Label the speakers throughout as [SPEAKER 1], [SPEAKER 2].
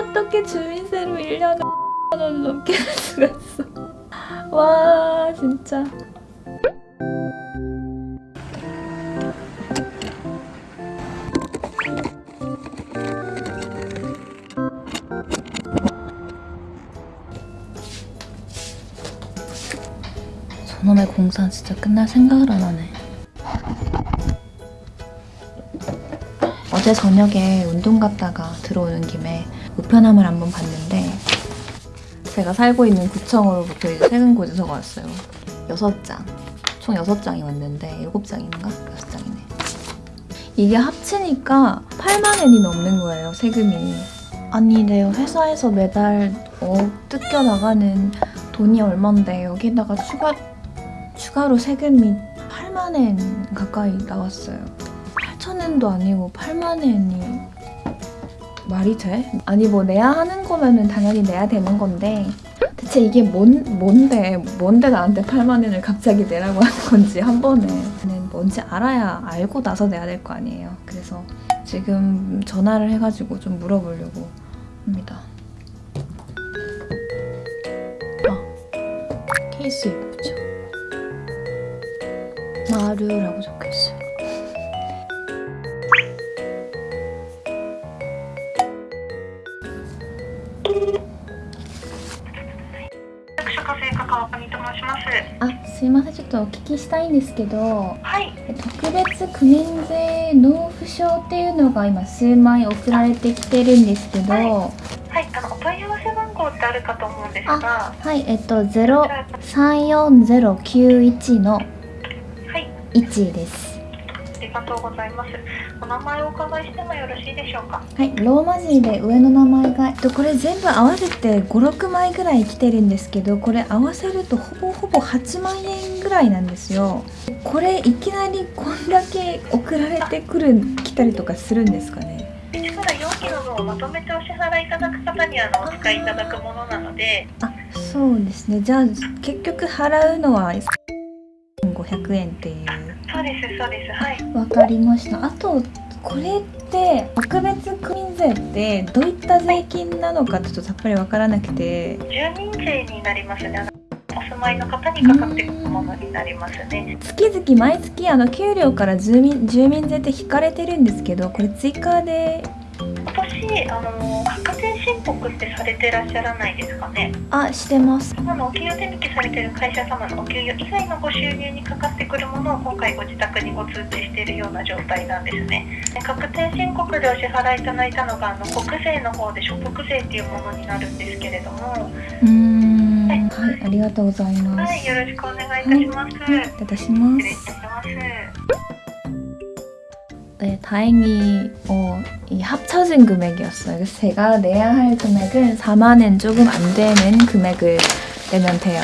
[SPEAKER 1] 어떻게 주민세로 1년에 원 넘게 낼 수가 있어? 와 진짜. 저놈의 공사 진짜 끝날 생각을 안 하네. 어제 저녁에 운동 갔다가 들어오는 김에 우편함을 한번 봤는데 제가 살고 있는 구청으로부터 이제 세금 고지서가 왔어요. 6장. 총 6장이 왔는데 7장인가? 6장이네. 이게 합치니까 8만 엔이 넘는 거예요, 세금이. 아니, 내 회사에서 매달 어, 뜯겨 나가는 돈이 얼만데 여기다가 추가, 추가로 세금이 8만 엔 가까이 나왔어요. 8천 엔도 아니고 8만 엔이 말이 돼? 아니 뭐 내야 하는 거면은 당연히 내야 되는 건데. 대체 이게 뭔, 뭔데 뭔데 나한테 8만 원을 갑자기 내라고 하는 건지 한 번에. 는 뭔지 알아야 알고 나서 내야 될 거 아니에요. 그래서 지금 전화를 해가지고 좀 물어보려고 합니다. 아 케이스 예쁘죠? 마루라고 적혀있어요
[SPEAKER 2] す
[SPEAKER 1] いませんちょっとお聞きしたいんですけど
[SPEAKER 2] はい、
[SPEAKER 1] 特別区民税納付書っていうのが今数枚送られてきてるんですけど、
[SPEAKER 2] はい。
[SPEAKER 1] は
[SPEAKER 2] はい、あのお問い合わせ番号ってあるかと思うんですが、
[SPEAKER 1] い、えっと034091の
[SPEAKER 2] はい、
[SPEAKER 1] 1です。
[SPEAKER 2] ありがとうございます。お名前をお伺いしてもよろしいでしょうか？
[SPEAKER 1] はい、ローマ字で上の名前が、えっと、これ全部合わせて56枚ぐらい来てるんですけどこれ合わせるとほぼほぼ8万円ぐらいなんですよこれいきなりこんだけ送られてくる来たりとかするんですかね
[SPEAKER 2] ？1から4期の分をまとめてお支払いいただく方にあのお使いいただくものなので、
[SPEAKER 1] あそうですねじゃあ結局払うのは500円っていう
[SPEAKER 2] そうですそうです。はい。
[SPEAKER 1] わかりましたあとこれって特別区民税ってどういった税金なのかちょっとさっぱりわからなくて
[SPEAKER 2] 住民税になりますね。お住まいの方にかかってくるものになりますね。
[SPEAKER 1] 月々毎月あの給料から住民住民税って引かれてるんですけどこれ追加で
[SPEAKER 2] 今年あの確定申告ってされてらっしゃらないですかね？
[SPEAKER 1] あしてます
[SPEAKER 2] あのお給与手引きされている会社様のお給与以外のご収入にかかってくるものを今回ご自宅にご通知しているような状態なんですね。で確定申告でお支払いいただいたのがあの国税の方で所得税っていうものになるんですけれども、
[SPEAKER 1] うーんはいありがとうございます、
[SPEAKER 2] はい、よろしくお願いいたします。
[SPEAKER 1] いただきます
[SPEAKER 2] 失礼いたします。
[SPEAKER 1] 네, 다행히 어, 이 합쳐진 금액이었어요. 제가 내야 할 금액은 4만엔 조금 안 되는 금액을 내면 돼요.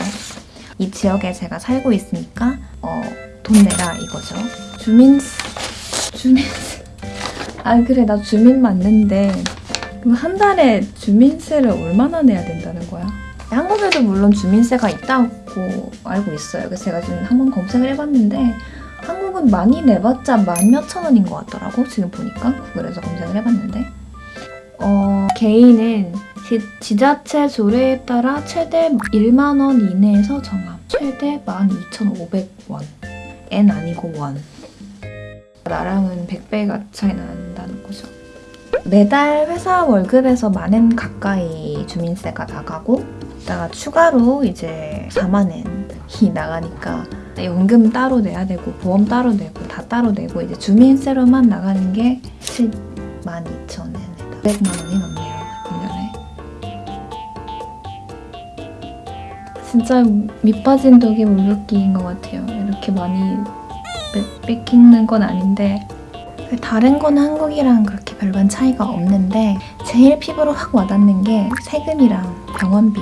[SPEAKER 1] 이 지역에 제가 살고 있으니까 어, 돈 내라 이거죠. 주민 주민 아 그래 나 주민 맞는데 그럼 한 달에 주민세를 얼마나 내야 된다는 거야? 한국에도 물론 주민세가 있다고 알고 있어요. 그래서 제가 지금 한번 검색을 해봤는데 한국은 많이 내봤자 만 몇천 원인 것 같더라고 지금 보니까. 구글에서 검색을 해봤는데. 어 개인은 지, 지자체 조례에 따라 최대 1만 원 이내에서 정함. 최대 12,500원. 엔 아니고 원. 나랑은 100배가 차이 난다는 거죠. 매달 회사 월급에서 만엔 가까이 주민세가 나가고 이따가 추가로 이제 4만 엔이 나가니까 연금 따로 내야 되고 보험 따로 내고 다 따로 내고 이제 주민세로만 나가는 게 7만 2천 엔에다 100만 원이 넘네요 1년에 진짜 밑빠진 덕에 물붓기인 것 같아요. 이렇게 많이 뺏- 뺏기는 건 아닌데. 다른 건 한국이랑 그렇게 별반 차이가 없는데 제일 피부로 확 와닿는 게 세금이랑 병원비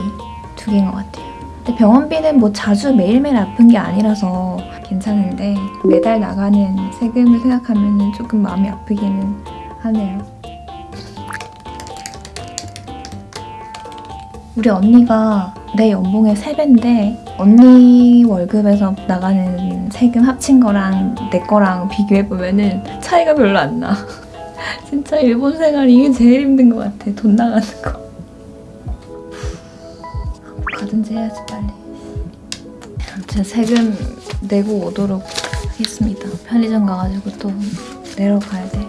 [SPEAKER 1] 두 개인 것 같아요. 근데 병원비는 뭐 자주 매일매일 아픈 게 아니라서 괜찮은데 매달 나가는 세금을 생각하면 조금 마음이 아프기는 하네요. 우리 언니가 내 연봉의 3배인데 언니 월급에서 나가는 세금 합친 거랑 내 거랑 비교해보면 은 차이가 별로 안 나. 진짜 일본 생활 이게 제일 힘든 것 같아. 돈 나가는 거. 가든지 해야지 빨리. 아무튼 세금 내고 오도록 하겠습니다. 편의점 가가지고 또 내러 가야 돼요.